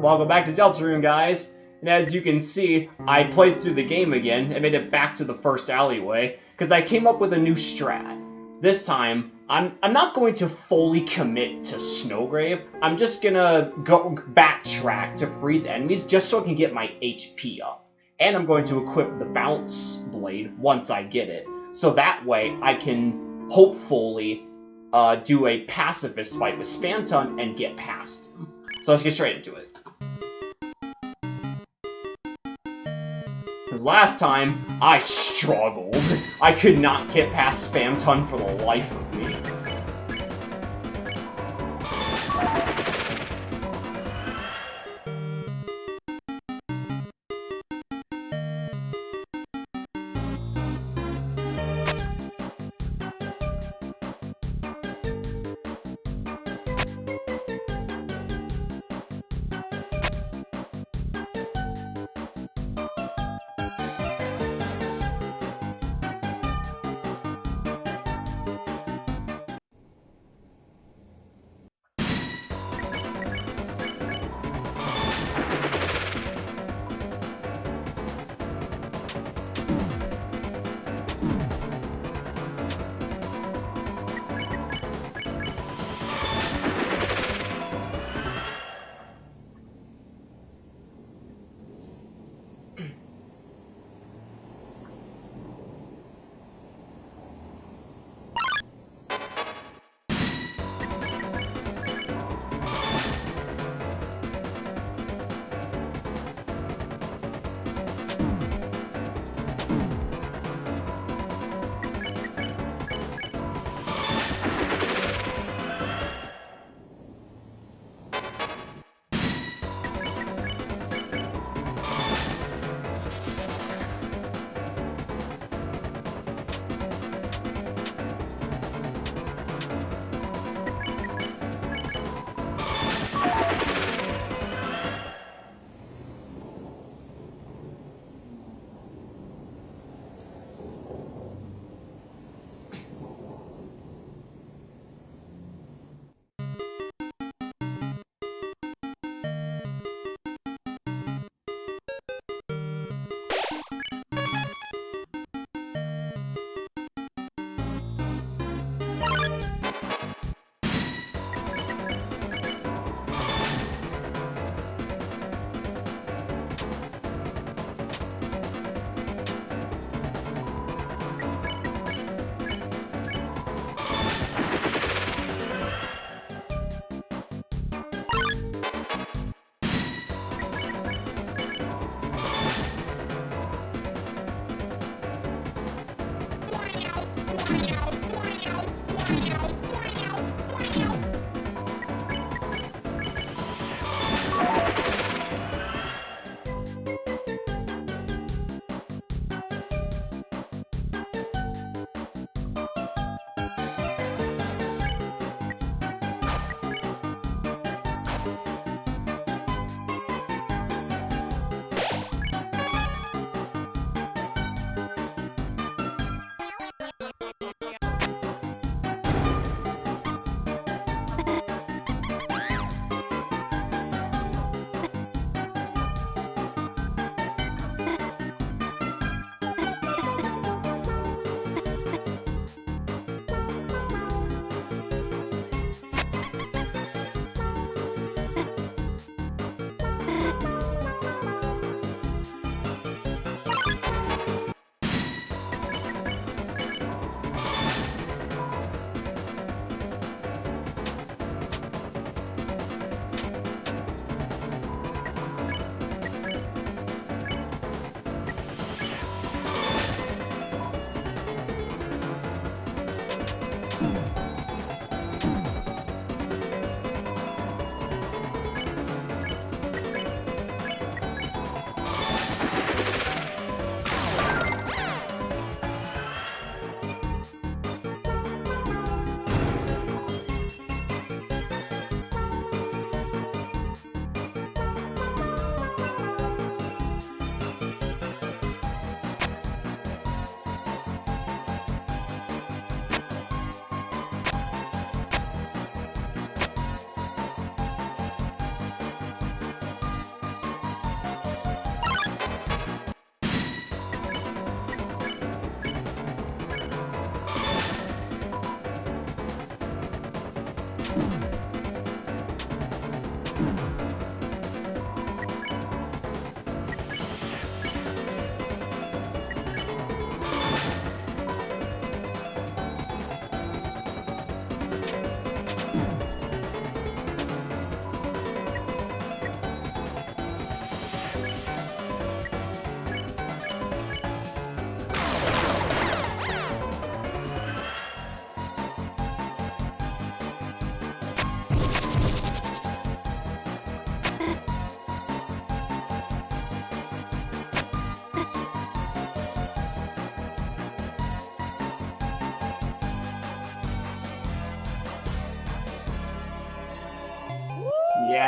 Welcome back to Deltarune, guys. And as you can see, I played through the game again and made it back to the first alleyway, because I came up with a new strat. This time, I'm, I'm not going to fully commit to Snowgrave, I'm just gonna go backtrack to freeze enemies just so I can get my HP up. And I'm going to equip the Bounce Blade once I get it, so that way I can hopefully uh, do a pacifist fight with Spamton and get past him. So let's get straight into it. Because last time, I struggled. I could not get past Spamton for the life of me.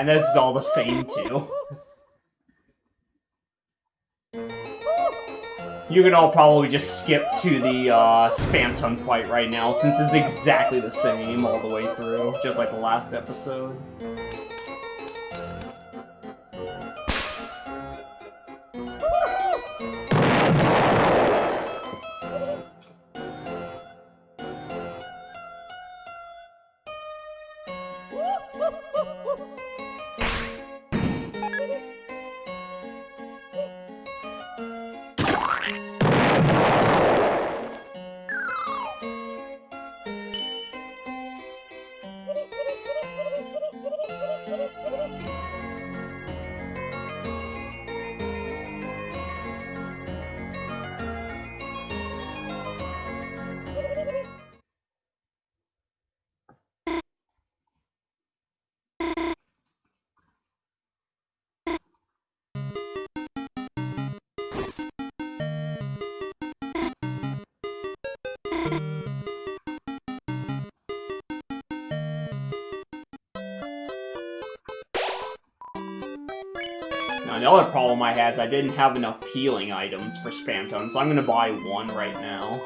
And this is all the same too. You can all probably just skip to the uh, Spamton fight right now, since it's exactly the same all the way through, just like the last episode. The other problem I had is I didn't have enough healing items for Spamton, so I'm gonna buy one right now.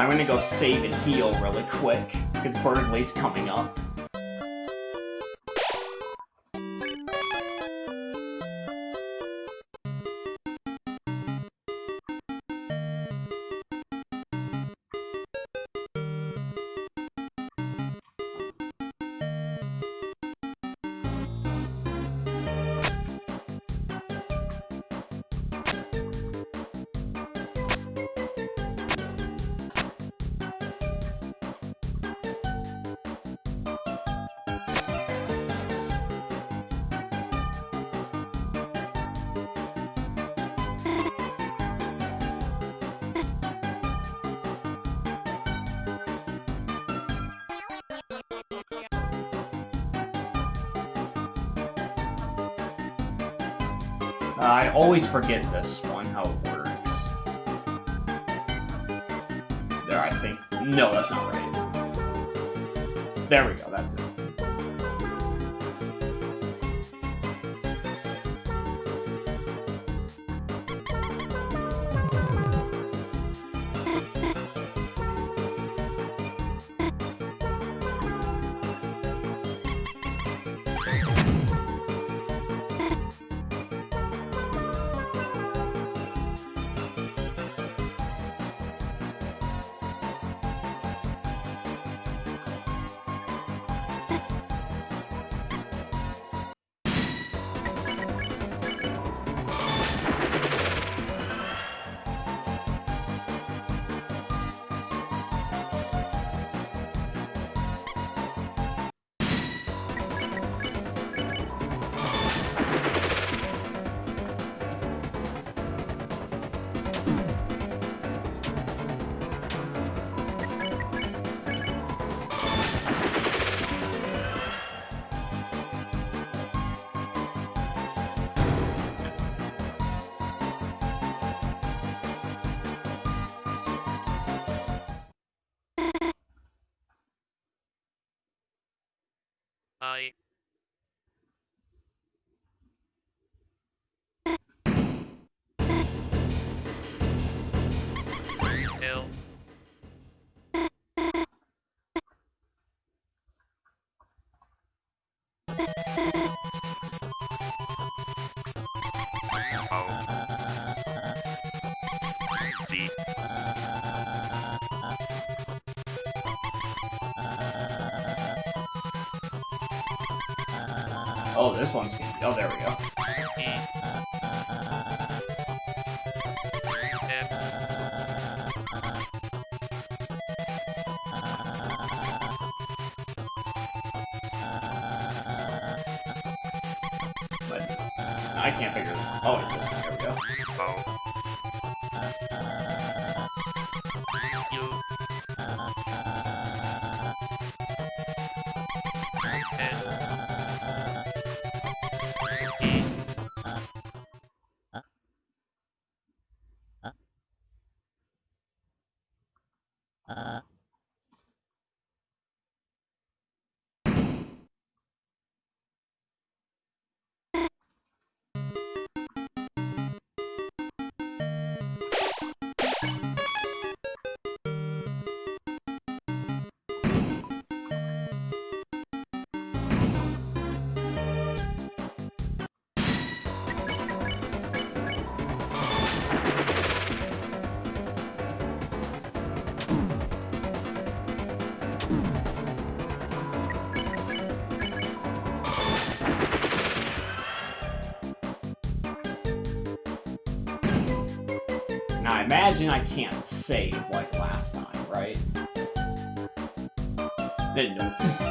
I'm gonna go save and heal really quick, because Berdly's coming up. Always forget this one, how it works. There, I think. No, that's not I. Oh, this one's. Oh, there we go. But I can't figure. Oh, it's this. There we go. O. Now, I can't save like last time, right? Then.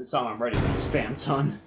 it's i'm ready to Spamton.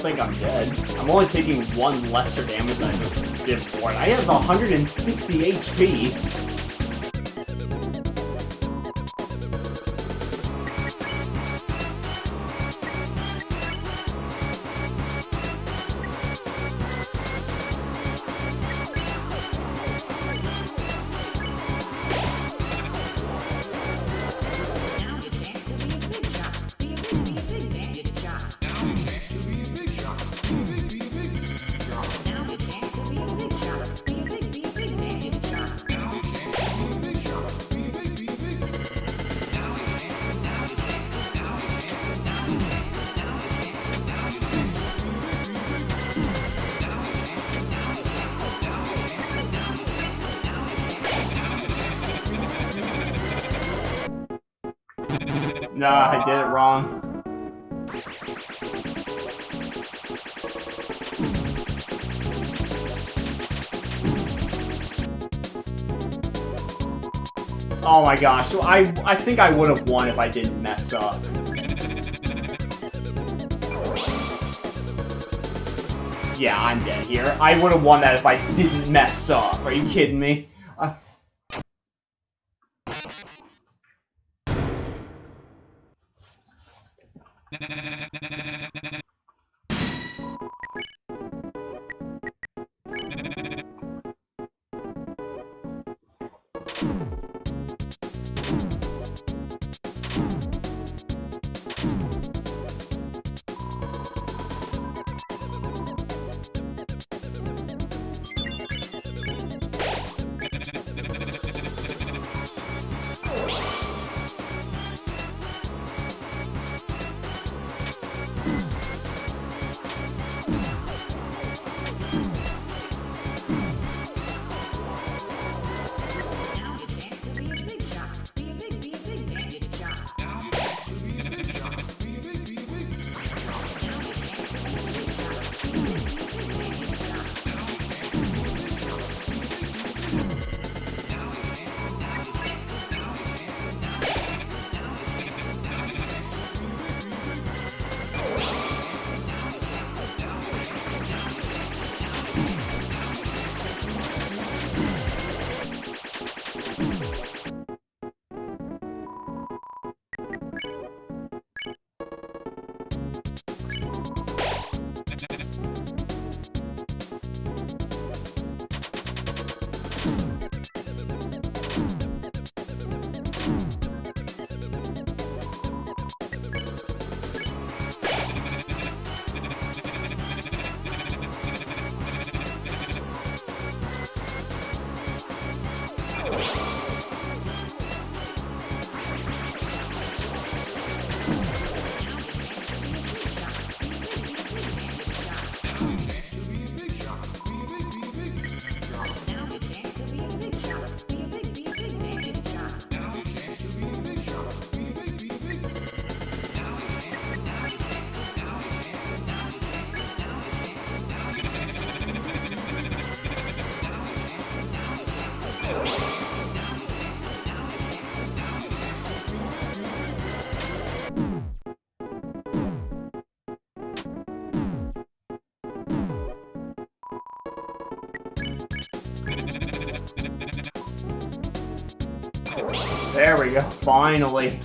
don't think I'm dead. I'm only taking one lesser damage than I did before, and I have 160 HP. Nah, I did it wrong. Oh my gosh, so I, I think I would have won if I didn't mess up. Yeah, I'm dead here. I would have won that if I didn't mess up. Are you kidding me? There we go, finally.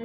Uh...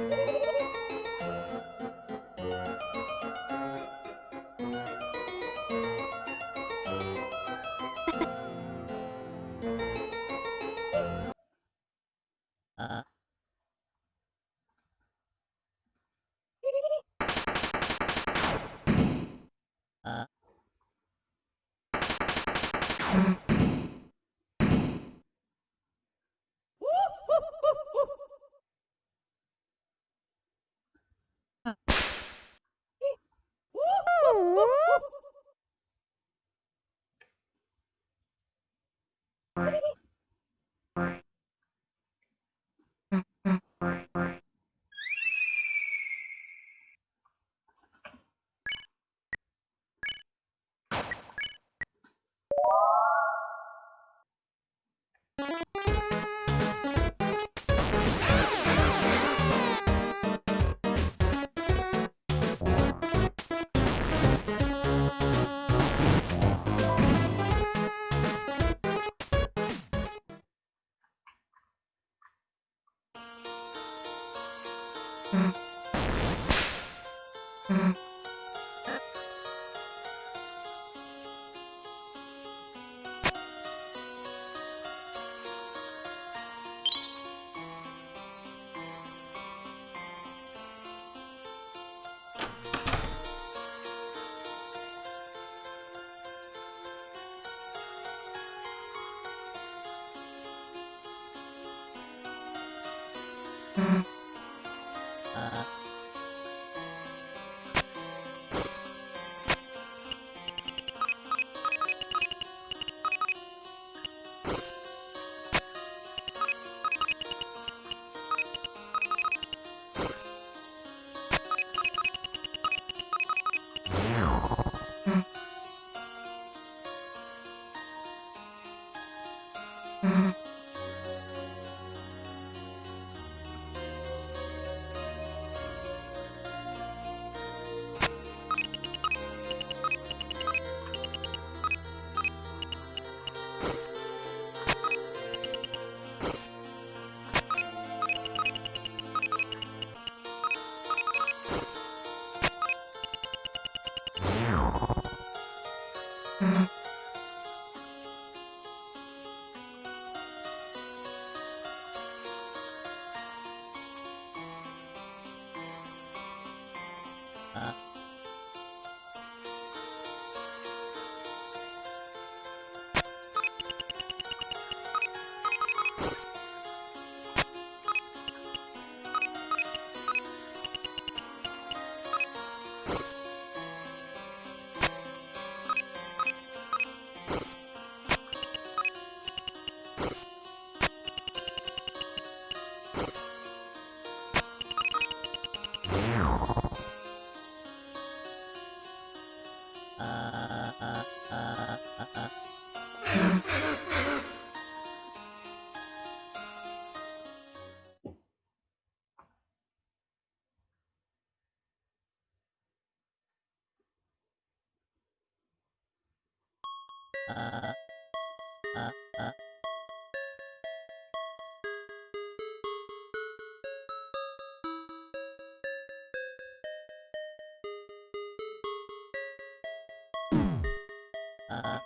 Uh, uh,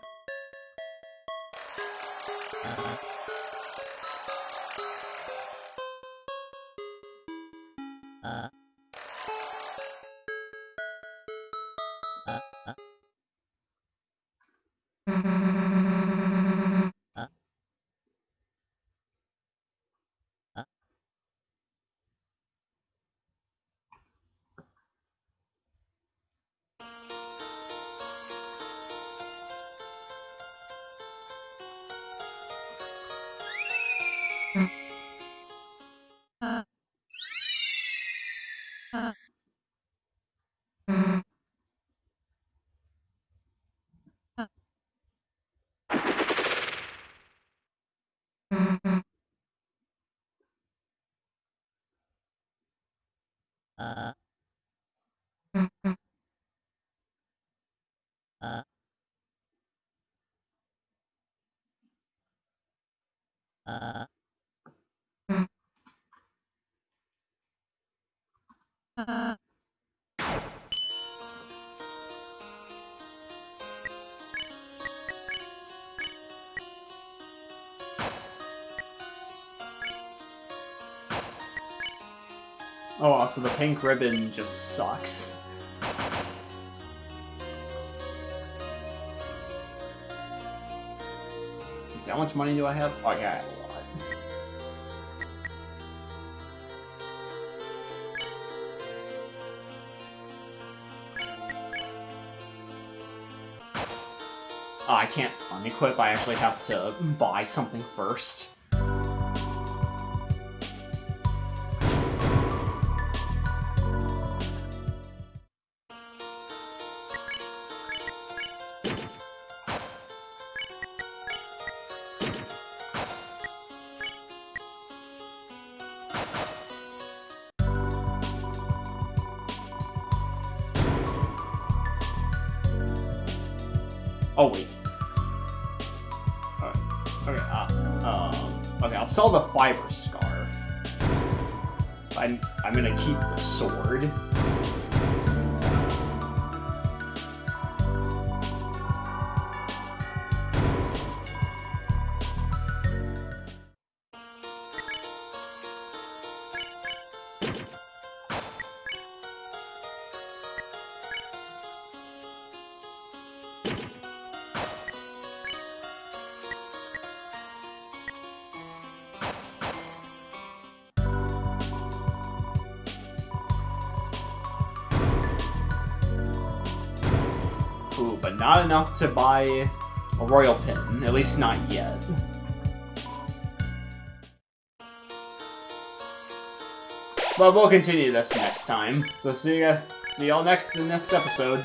Uh. Oh, wow, so the pink ribbon just sucks. See, how much money do I have? Oh, Oh, I can't unequip, I actually have to buy something first. Oh wait. Okay. Uh, um. Okay. I'll sell the fiber scarf. I'm. I'm gonna keep the sword. Enough to buy a royal pin. At least not yet. But we'll continue this next time. So see ya, see y'all next in next episode.